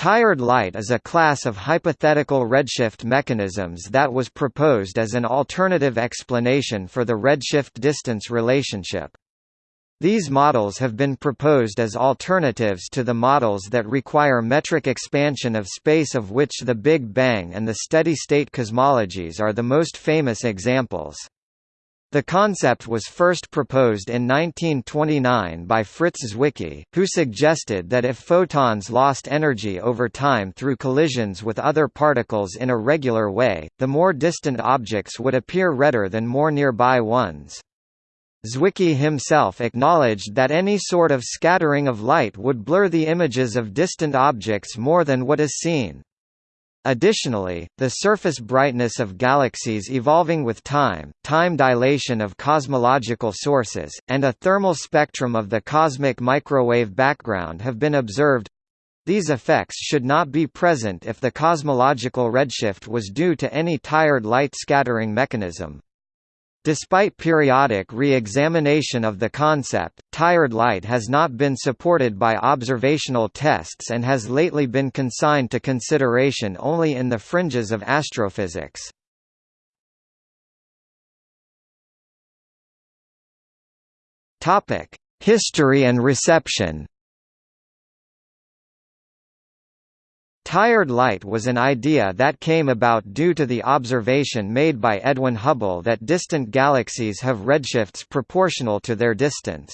Tired light is a class of hypothetical redshift mechanisms that was proposed as an alternative explanation for the redshift-distance relationship. These models have been proposed as alternatives to the models that require metric expansion of space of which the Big Bang and the steady-state cosmologies are the most famous examples. The concept was first proposed in 1929 by Fritz Zwicky, who suggested that if photons lost energy over time through collisions with other particles in a regular way, the more distant objects would appear redder than more nearby ones. Zwicky himself acknowledged that any sort of scattering of light would blur the images of distant objects more than what is seen. Additionally, the surface brightness of galaxies evolving with time, time dilation of cosmological sources, and a thermal spectrum of the cosmic microwave background have been observed. These effects should not be present if the cosmological redshift was due to any tired light scattering mechanism. Despite periodic re-examination of the concept, tired light has not been supported by observational tests and has lately been consigned to consideration only in the fringes of astrophysics. History and reception Tired light was an idea that came about due to the observation made by Edwin Hubble that distant galaxies have redshifts proportional to their distance.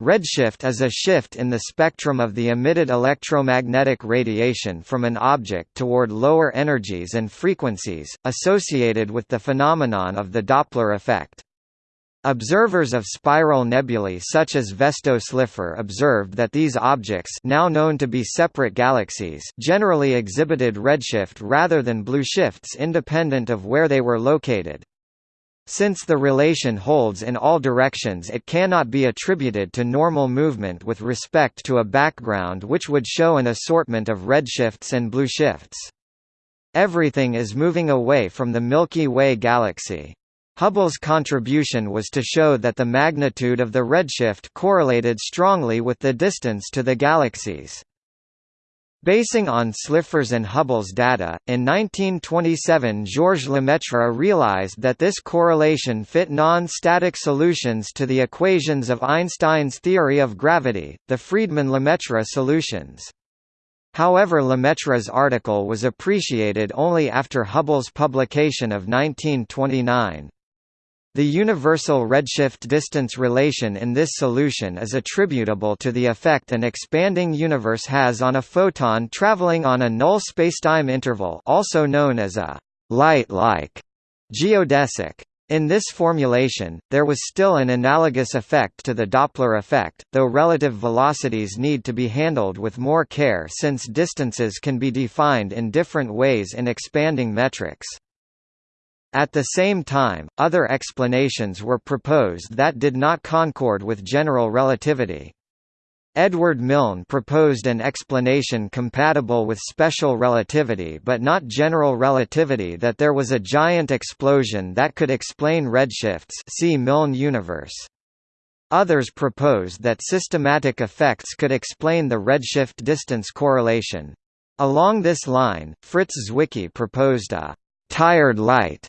Redshift is a shift in the spectrum of the emitted electromagnetic radiation from an object toward lower energies and frequencies, associated with the phenomenon of the Doppler effect. Observers of spiral nebulae such as Vesto Slipher observed that these objects now known to be separate galaxies generally exhibited redshift rather than blue shifts independent of where they were located. Since the relation holds in all directions it cannot be attributed to normal movement with respect to a background which would show an assortment of redshifts and blue shifts. Everything is moving away from the Milky Way galaxy. Hubble's contribution was to show that the magnitude of the redshift correlated strongly with the distance to the galaxies. Basing on Slipher's and Hubble's data, in 1927 Georges Lemaitre realized that this correlation fit non-static solutions to the equations of Einstein's theory of gravity, the Friedmann-Lemaitre solutions. However Lemaitre's article was appreciated only after Hubble's publication of 1929. The universal redshift distance relation in this solution is attributable to the effect an expanding universe has on a photon traveling on a null spacetime interval also known as a light-like geodesic. In this formulation, there was still an analogous effect to the Doppler effect, though relative velocities need to be handled with more care since distances can be defined in different ways in expanding metrics. At the same time, other explanations were proposed that did not concord with general relativity. Edward Milne proposed an explanation compatible with special relativity but not general relativity that there was a giant explosion that could explain redshifts see Milne universe. Others proposed that systematic effects could explain the redshift distance correlation. Along this line, Fritz Zwicky proposed a «tired light»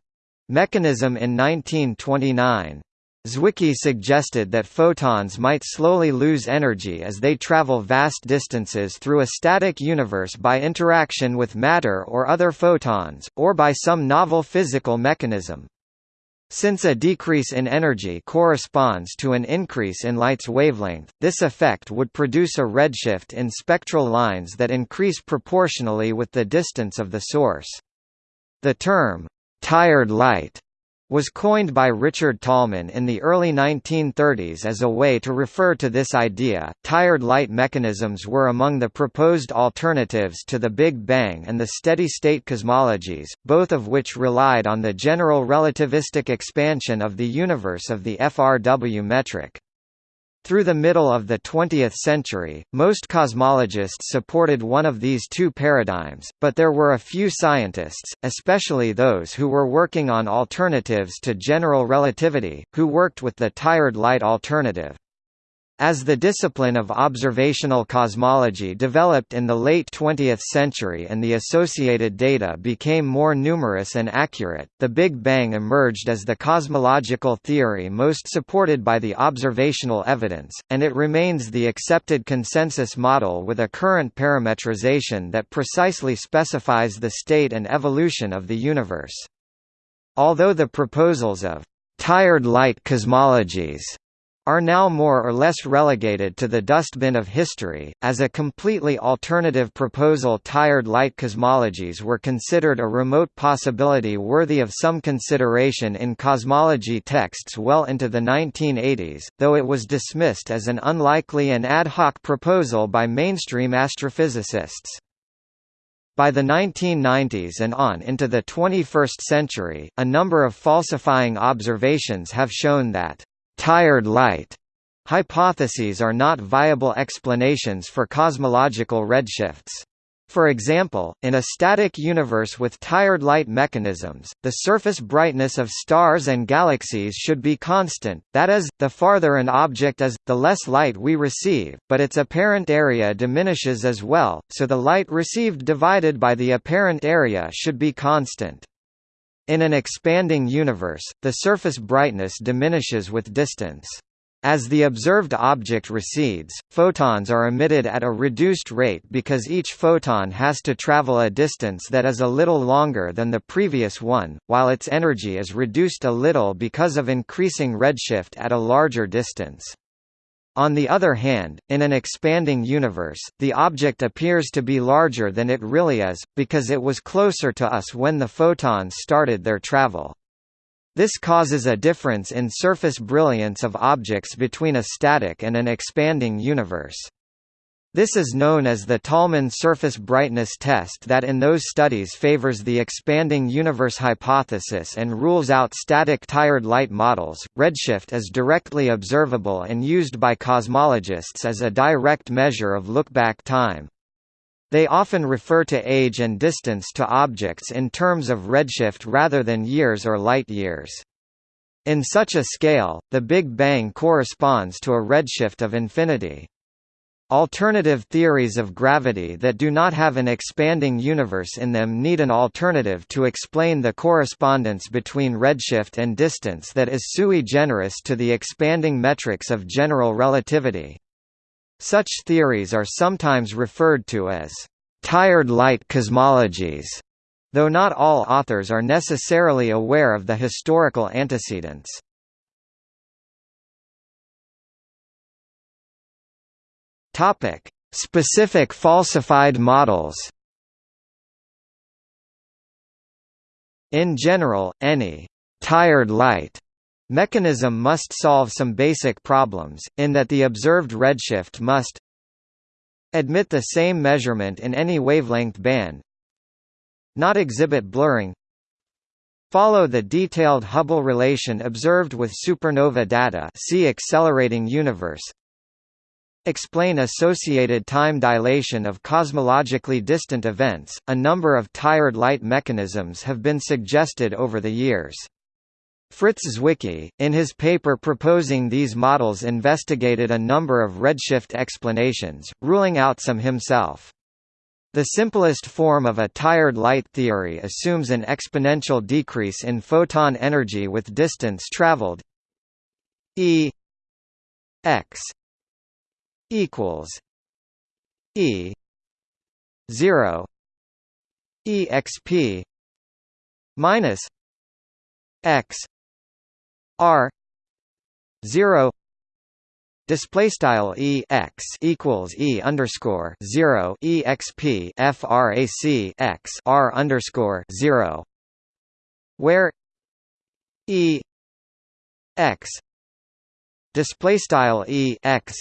Mechanism in 1929. Zwicky suggested that photons might slowly lose energy as they travel vast distances through a static universe by interaction with matter or other photons, or by some novel physical mechanism. Since a decrease in energy corresponds to an increase in light's wavelength, this effect would produce a redshift in spectral lines that increase proportionally with the distance of the source. The term, tired light was coined by Richard Tolman in the early 1930s as a way to refer to this idea. Tired light mechanisms were among the proposed alternatives to the Big Bang and the steady state cosmologies, both of which relied on the general relativistic expansion of the universe of the FRW metric. Through the middle of the 20th century, most cosmologists supported one of these two paradigms, but there were a few scientists, especially those who were working on alternatives to general relativity, who worked with the tired light alternative. As the discipline of observational cosmology developed in the late 20th century and the associated data became more numerous and accurate, the Big Bang emerged as the cosmological theory most supported by the observational evidence, and it remains the accepted consensus model with a current parametrization that precisely specifies the state and evolution of the universe. Although the proposals of tired light cosmologies are now more or less relegated to the dustbin of history. As a completely alternative proposal, tired light cosmologies were considered a remote possibility worthy of some consideration in cosmology texts well into the 1980s, though it was dismissed as an unlikely and ad hoc proposal by mainstream astrophysicists. By the 1990s and on into the 21st century, a number of falsifying observations have shown that tired light hypotheses are not viable explanations for cosmological redshifts. For example, in a static universe with tired light mechanisms, the surface brightness of stars and galaxies should be constant, that is, the farther an object is, the less light we receive, but its apparent area diminishes as well, so the light received divided by the apparent area should be constant. In an expanding universe, the surface brightness diminishes with distance. As the observed object recedes, photons are emitted at a reduced rate because each photon has to travel a distance that is a little longer than the previous one, while its energy is reduced a little because of increasing redshift at a larger distance. On the other hand, in an expanding universe, the object appears to be larger than it really is, because it was closer to us when the photons started their travel. This causes a difference in surface brilliance of objects between a static and an expanding universe. This is known as the Tolman surface brightness test that in those studies favors the expanding universe hypothesis and rules out static tired light models. Redshift is directly observable and used by cosmologists as a direct measure of lookback time. They often refer to age and distance to objects in terms of redshift rather than years or light years. In such a scale, the Big Bang corresponds to a redshift of infinity. Alternative theories of gravity that do not have an expanding universe in them need an alternative to explain the correspondence between redshift and distance that is sui generis to the expanding metrics of general relativity. Such theories are sometimes referred to as tired light cosmologies, though not all authors are necessarily aware of the historical antecedents. Topic: Specific falsified models. In general, any tired light mechanism must solve some basic problems, in that the observed redshift must admit the same measurement in any wavelength band not exhibit blurring follow the detailed Hubble relation observed with supernova data see accelerating universe explain associated time dilation of cosmologically distant events. A number of tired light mechanisms have been suggested over the years. Fritz Zwicky, in his paper proposing these models investigated a number of redshift explanations, ruling out some himself. The simplest form of a tired light theory assumes an exponential decrease in photon energy with distance traveled e x equals E zero EXP minus X R zero Display style e x equals e underscore zero e x p frac x r underscore zero, where e x display style e x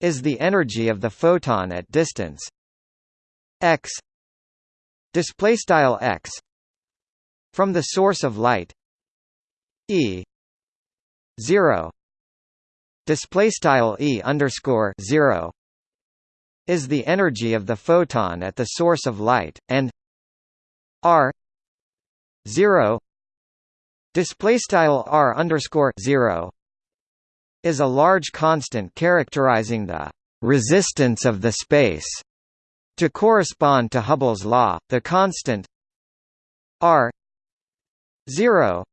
is the energy of the photon at distance. X display style x from the source of light e 0 display style e underscore 0 is the energy of the photon at the source of light and r 0 display style r underscore 0 is a large constant characterizing the resistance of the space. To correspond to Hubble's law, the constant r 0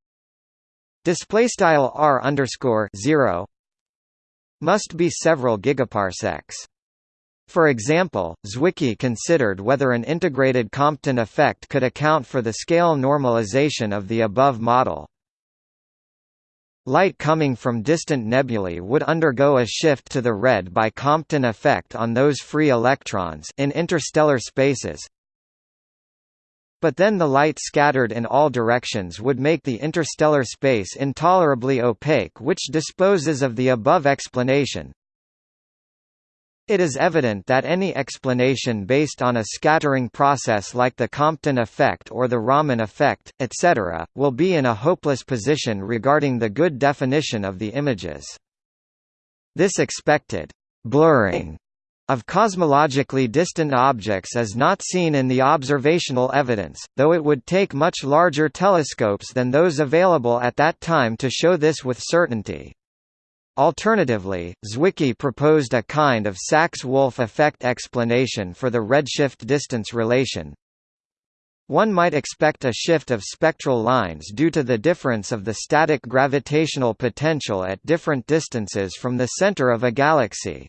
display style r underscore 0 must be several gigaparsecs. For example, Zwicky considered whether an integrated Compton effect could account for the scale normalization of the above model. Light coming from distant nebulae would undergo a shift to the red by Compton effect on those free electrons in interstellar spaces, but then the light scattered in all directions would make the interstellar space intolerably opaque which disposes of the above explanation. It is evident that any explanation based on a scattering process like the Compton effect or the Raman effect, etc., will be in a hopeless position regarding the good definition of the images. This expected blurring of cosmologically distant objects is not seen in the observational evidence, though it would take much larger telescopes than those available at that time to show this with certainty. Alternatively, Zwicky proposed a kind of Sachs-Wolfe effect explanation for the redshift distance relation. One might expect a shift of spectral lines due to the difference of the static gravitational potential at different distances from the center of a galaxy.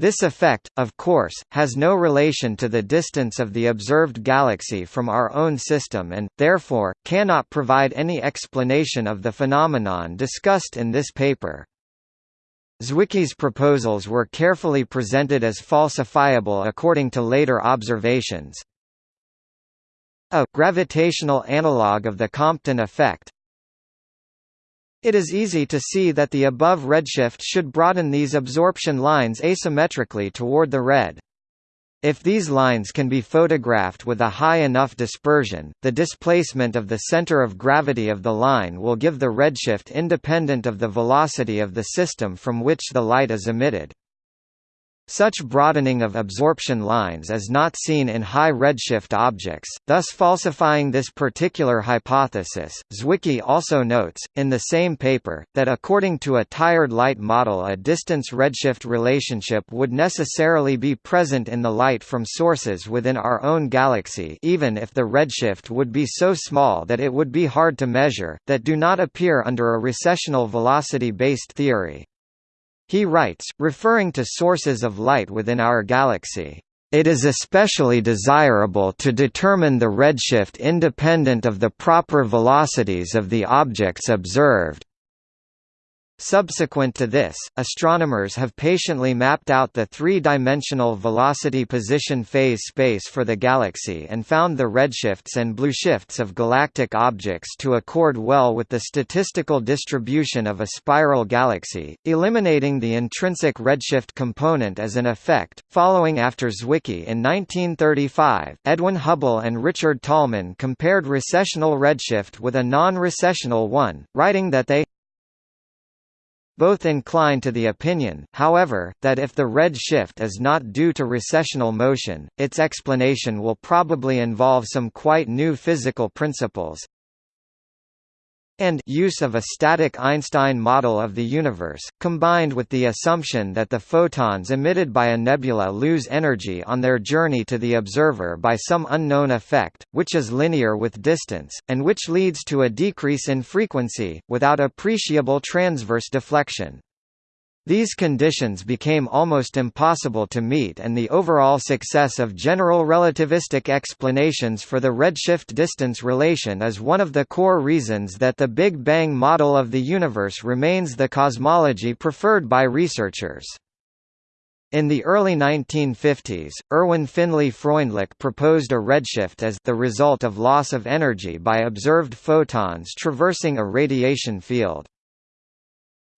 This effect, of course, has no relation to the distance of the observed galaxy from our own system and, therefore, cannot provide any explanation of the phenomenon discussed in this paper. Zwicky's proposals were carefully presented as falsifiable according to later observations. A gravitational analog of the Compton effect it is easy to see that the above redshift should broaden these absorption lines asymmetrically toward the red. If these lines can be photographed with a high enough dispersion, the displacement of the center of gravity of the line will give the redshift independent of the velocity of the system from which the light is emitted. Such broadening of absorption lines is not seen in high redshift objects, thus falsifying this particular hypothesis. Zwicky also notes, in the same paper, that according to a tired light model a distance redshift relationship would necessarily be present in the light from sources within our own galaxy even if the redshift would be so small that it would be hard to measure, that do not appear under a recessional velocity-based theory. He writes, referring to sources of light within our galaxy, "...it is especially desirable to determine the redshift independent of the proper velocities of the objects observed." Subsequent to this, astronomers have patiently mapped out the three-dimensional velocity position phase space for the galaxy and found the redshifts and blueshifts of galactic objects to accord well with the statistical distribution of a spiral galaxy, eliminating the intrinsic redshift component as an effect. Following after Zwicky in 1935, Edwin Hubble and Richard Tolman compared recessional redshift with a non-recessional one, writing that they both incline to the opinion, however, that if the red shift is not due to recessional motion, its explanation will probably involve some quite new physical principles, and use of a static Einstein model of the universe, combined with the assumption that the photons emitted by a nebula lose energy on their journey to the observer by some unknown effect, which is linear with distance, and which leads to a decrease in frequency, without appreciable transverse deflection. These conditions became almost impossible to meet and the overall success of general relativistic explanations for the redshift-distance relation is one of the core reasons that the Big Bang model of the universe remains the cosmology preferred by researchers. In the early 1950s, Erwin Finlay Freundlich proposed a redshift as the result of loss of energy by observed photons traversing a radiation field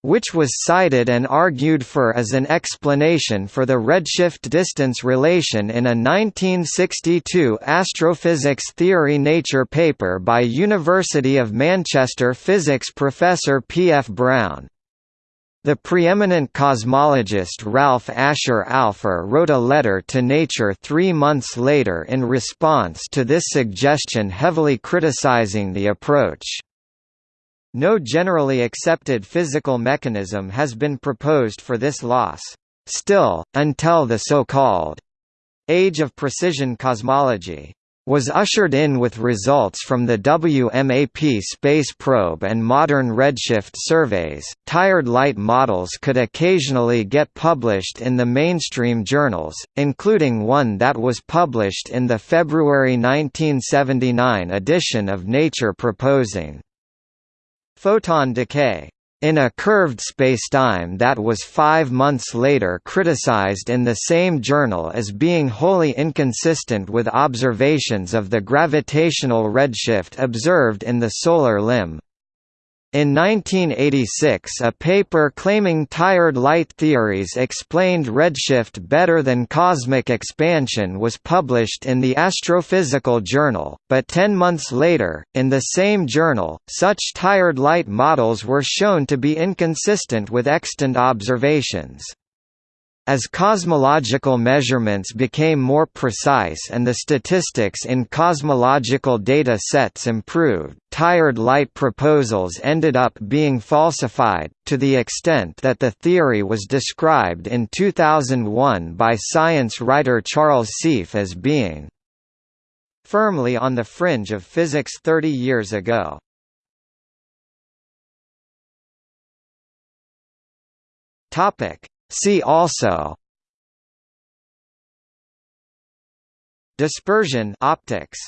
which was cited and argued for as an explanation for the redshift distance relation in a 1962 astrophysics theory Nature paper by University of Manchester physics professor P. F. Browne. The preeminent cosmologist Ralph Asher Alpher wrote a letter to Nature three months later in response to this suggestion heavily criticizing the approach. No generally accepted physical mechanism has been proposed for this loss. Still, until the so-called age of precision cosmology was ushered in with results from the WMAP space probe and modern redshift surveys. Tired light models could occasionally get published in the mainstream journals, including one that was published in the February 1979 edition of Nature proposing photon decay in a curved spacetime that was five months later criticized in the same journal as being wholly inconsistent with observations of the gravitational redshift observed in the solar limb. In 1986 a paper claiming tired light theories explained redshift better than cosmic expansion was published in the Astrophysical Journal, but ten months later, in the same journal, such tired light models were shown to be inconsistent with extant observations. As cosmological measurements became more precise and the statistics in cosmological data sets improved, tired light proposals ended up being falsified, to the extent that the theory was described in 2001 by science writer Charles Seife as being firmly on the fringe of physics 30 years ago. Topic See also Dispersion optics